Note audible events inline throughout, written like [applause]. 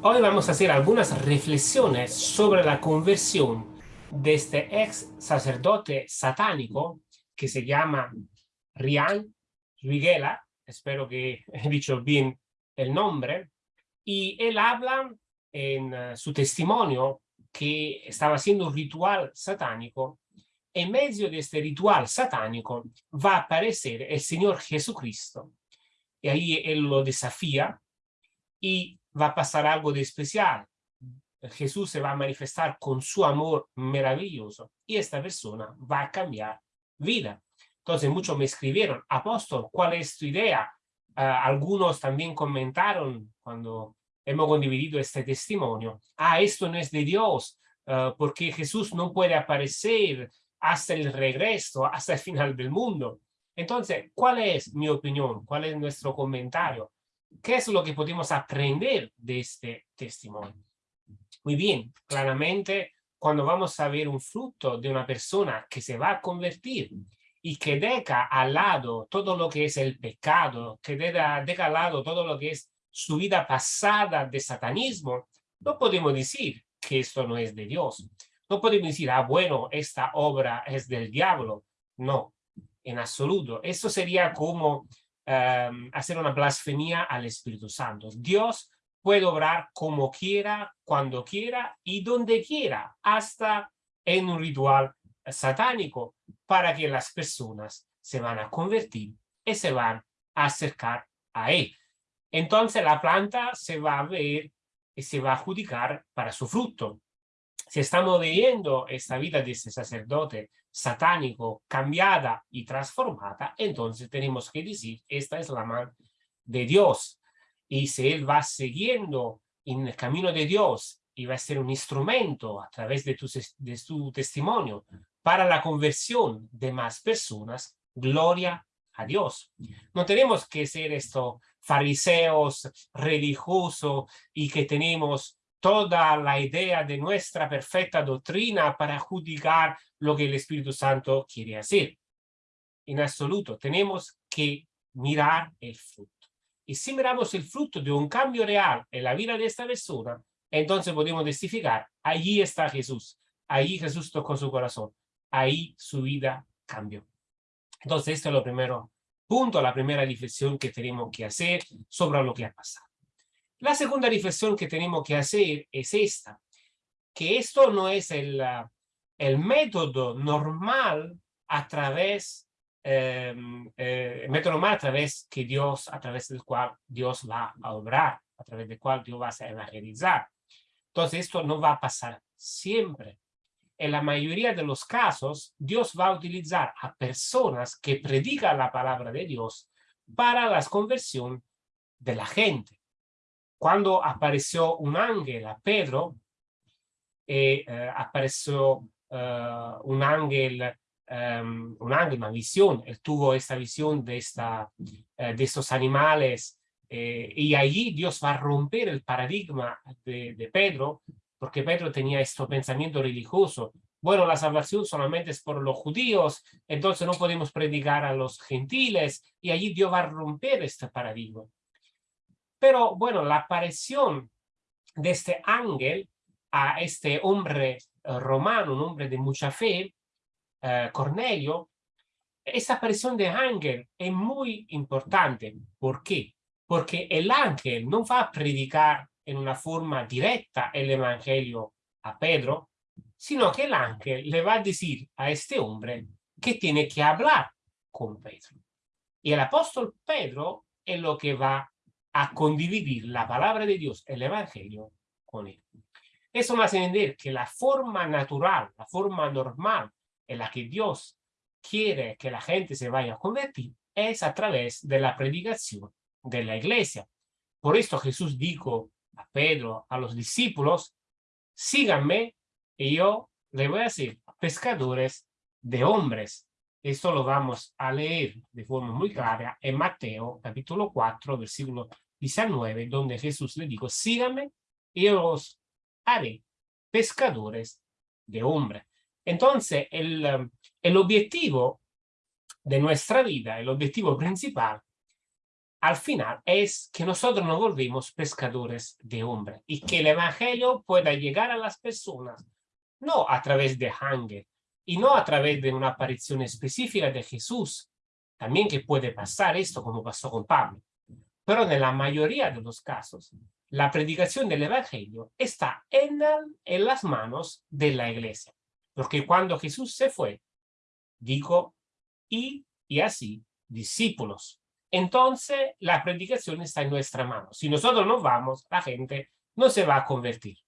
Hoy vamos a hacer algunas reflexiones sobre la conversión de este ex sacerdote satánico que se llama Rian Riguela, espero que [laughs] he dicho bien el nombre, y él habla en uh, su testimonio que estaba haciendo un ritual satánico. En medio de este ritual satánico va a aparecer el Señor Jesucristo. Y ahí él lo desafía y va a pasar algo de especial. Jesús se va a manifestar con su amor maravilloso y esta persona va a cambiar vida. Entonces muchos me escribieron, apóstol, ¿cuál es tu idea? Uh, algunos también comentaron cuando hemos condividido este testimonio, ah, esto no es de Dios, uh, porque Jesús no puede aparecer hasta el regreso, hasta el final del mundo. Entonces, ¿cuál es mi opinión? ¿Cuál es nuestro comentario? ¿Qué es lo que podemos aprender de este testimonio? Muy bien, claramente cuando vamos a ver un fruto de una persona que se va a convertir y que deja al lado todo lo que es el pecado, que deja, deja al lado todo lo que es su vida pasada de satanismo, no podemos decir que esto no es de Dios. No podemos decir, ah, bueno, esta obra es del diablo. No, en absoluto. Eso sería como um, hacer una blasfemia al Espíritu Santo. Dios puede obrar como quiera, cuando quiera y donde quiera, hasta en un ritual satánico, para que las personas se van a convertir y se van a acercar a él. Entonces la planta se va a ver y se va a adjudicar para su fruto. Si estamos viendo esta vida de este sacerdote satánico cambiada y transformada, entonces tenemos que decir, esta es la mano de Dios. Y si él va siguiendo en el camino de Dios y va a ser un instrumento a través de, tu, de su testimonio para la conversión de más personas, gloria a Dios. No tenemos que ser estos fariseos religiosos y que tenemos toda la idea de nuestra perfecta doctrina para juzgar lo que el Espíritu Santo quiere hacer. En absoluto, tenemos que mirar el fruto. Y si miramos el fruto de un cambio real en la vida de esta persona, entonces podemos testificar, allí está Jesús, ahí Jesús tocó su corazón, ahí su vida cambió. Entonces, esto es lo primero punto, la primera reflexión que tenemos que hacer sobre lo que ha pasado. La segunda reflexión que tenemos que hacer es esta, que esto no es el, ah, el método normal a través, eh, eh, método normal a través que Dios, a través del cual Dios va a obrar, a través del cual Dios va a evangelizar. Entonces esto no va a pasar siempre. En la mayoría de los casos, Dios va a utilizar a personas que predican la palabra de Dios para la conversión de la gente cuando apareció un ángel a Pedro, eh, eh, apareció eh, un ángel, um, un ángel, una visión, él tuvo esta visión de, esta, de estos animales y allí Dios va a romper el paradigma de, de Pedro, porque Pedro tenía este pensamiento religioso, bueno, la salvación solamente es por los judíos, entonces no podemos predicar a los gentiles, y allí Dios va a romper este paradigma. Pero bueno, la aparición de este ángel a este hombre eh, romano, un hombre de mucha fe, eh, Cornelio, esa aparición de ángel es muy importante. ¿Por qué? Porque el ángel no va a predicar en una forma directa el evangelio a Pedro, sino que el ángel le va a decir a este hombre que tiene que hablar con Pedro. Y el apóstol Pedro es lo que va a condividir la palabra de Dios, el evangelio, con él. Eso me hace entender que la forma natural, la forma normal en la que Dios quiere que la gente se vaya a convertir es a través de la predicación de la iglesia. Por esto Jesús dijo a Pedro, a los discípulos, síganme y yo le voy a hacer pescadores de hombres. Esto lo vamos a leer de forma muy clara en Mateo capítulo 4, versículo 19, donde Jesús le dijo, síganme y os haré pescadores de hombres. Entonces, el, um, el objetivo de nuestra vida, el objetivo principal, al final es que nosotros nos volvimos pescadores de hombres y que el evangelio pueda llegar a las personas, no a través de Hanger y no a través de una aparición específica de Jesús, también que puede pasar esto como pasó con Pablo, pero en la mayoría de los casos, la predicación del evangelio está en, las manos de la iglesia, porque cuando Jesús se fue, dijo, y, y así, discípulos, entonces la predicación está en nuestra mano. Si nosotros no vamos, la gente no se va a convertir.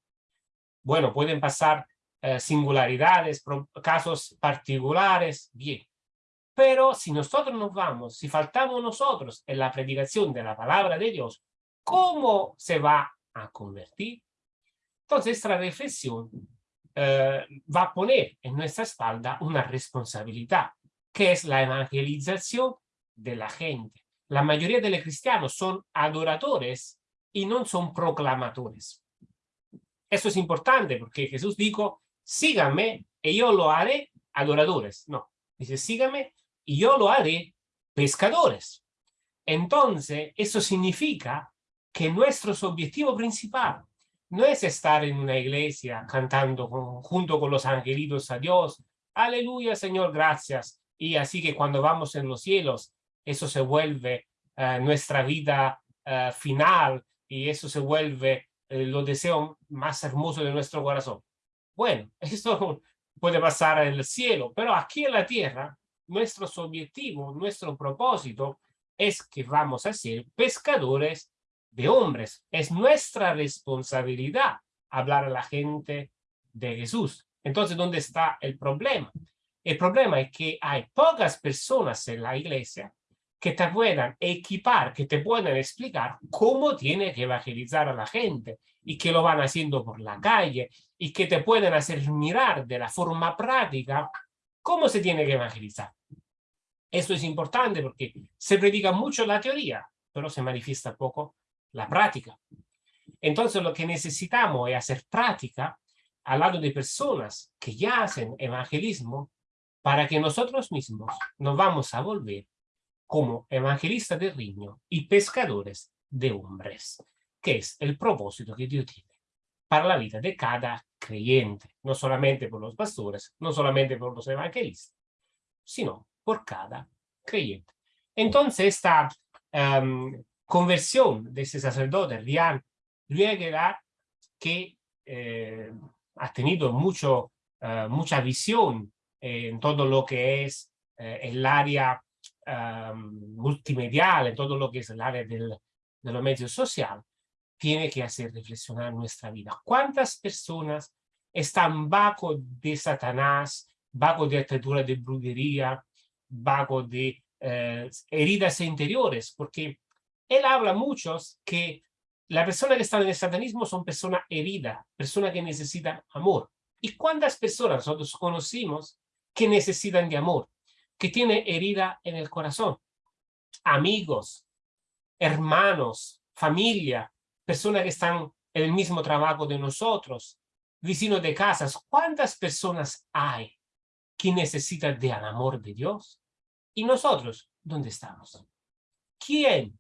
Bueno, pueden pasar eh, singularidades, casos particulares, bien. Pero si nosotros nos vamos, si faltamos nosotros en la predicación de la palabra de Dios, ¿cómo se va a convertir? Entonces esta reflexión eh, va a poner en nuestra espalda una responsabilidad, que es la evangelización de la gente la mayoría de los cristianos son adoradores y no son proclamadores. Eso es importante porque Jesús dijo, síganme y yo lo haré adoradores. No, dice, síganme y yo lo haré pescadores. Entonces, eso significa que nuestro objetivo principal no es estar en una iglesia cantando junto con los angelitos a Dios, aleluya Señor, gracias, y así que cuando vamos en los cielos eso se vuelve eh, nuestra vida eh, final y eso se vuelve eh, lo deseo más hermoso de nuestro corazón. Bueno, [laughs] esto puede pasar en el cielo, pero aquí en la tierra, nuestro objetivo, nuestro propósito es que vamos a ser pescadores de hombres. Es nuestra responsabilidad hablar a la gente de Jesús. Entonces, ¿dónde está el problema? El problema es que hay pocas personas en la iglesia que te puedan equipar, que te puedan explicar cómo tiene que evangelizar a la gente y que lo van haciendo por la calle y que te pueden hacer mirar de la forma práctica cómo se tiene que evangelizar. Esto es importante porque se predica mucho la teoría, pero se manifiesta poco la práctica. Entonces lo que necesitamos es hacer práctica al lado de personas que ya hacen evangelismo para que nosotros mismos nos vamos a volver como evangelista del riño y pescadores de hombres, que es el propósito que Dios tiene para la vida de cada creyente, no solamente por los pastores, no solamente por los evangelistas, sino por cada creyente. Entonces esta em, conversión de ese sacerdote, Rian Ruegera, que eh, ha tenido mucho, eh, mucha visión en todo lo que es eh, el área multimedial, en todo lo que es el área del, de los medios sociales, tiene que hacer reflexionar nuestra vida. ¿Cuántas personas están bajo de Satanás, bajo de atadura de brujería, bajo de eh, heridas interiores? Porque él habla muchos que la persona que está en el satanismo son personas heridas, personas que necesitan amor. ¿Y cuántas personas nosotros conocimos que necesitan de amor? que tiene herida en el corazón. Amigos, hermanos, familia, personas que están en el mismo trabajo de nosotros, vecinos de casas. ¿Cuántas personas hay que necesitan del amor de Dios? ¿Y nosotros dónde estamos? ¿Quién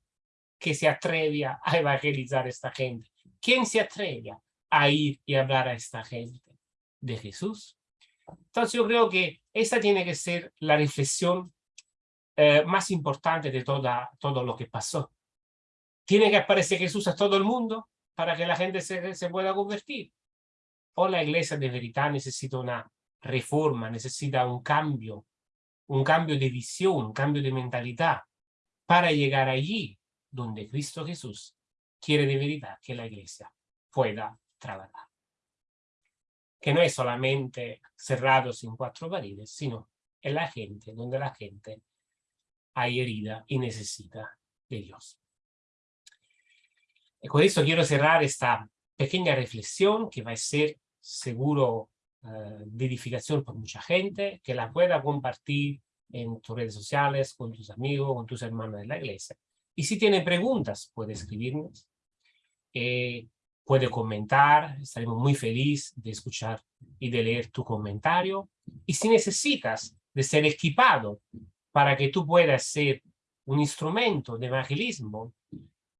que se atreve a [laughs] evangelizar a esta gente? ¿Quién se atreve a ir y hablar a esta gente de Jesús? Entonces yo creo que esta tiene que ser la reflexión eh, más importante de toda, todo lo que pasó. Tiene que aparecer Jesús a todo el mundo para que la gente se, se pueda convertir. O la iglesia de verdad necesita una reforma, necesita un cambio, un cambio de visión, un cambio de mentalidad para llegar allí donde Cristo Jesús quiere de verdad que la iglesia pueda trabajar que no es solamente cerrados en cuatro paredes, sino en la gente, donde la gente hay herida y necesita de Dios. Y con eso quiero cerrar esta pequeña reflexión que va a ser seguro eh, de edificación por mucha gente, que la pueda compartir en tus redes sociales, con tus amigos, con tus hermanos de la iglesia. Y si tiene preguntas, puede escribirnos. Eh, puede comentar, estaremos muy felices de escuchar y de leer tu comentario. Y si necesitas de ser equipado para que tú puedas ser un instrumento de evangelismo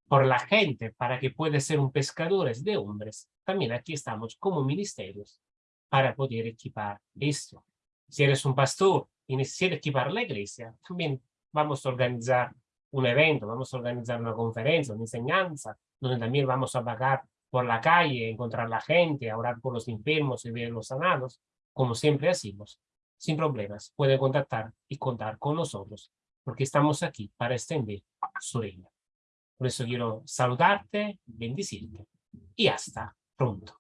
por la gente para que pueda ser un pescadores de hombres, también aquí estamos como ministerios para poder equipar esto. Si eres un pastor y necesitas equipar la iglesia, también vamos a organizar un evento, vamos a organizar una conferencia, una enseñanza, donde también vamos a vagar por la calle, encontrar la gente, orar por los enfermos y ver los sanados, como siempre hacemos, sin problemas. Puede contactar y contar con nosotros, porque estamos aquí para extender su reino. Por eso quiero saludarte, bendecirte y hasta pronto.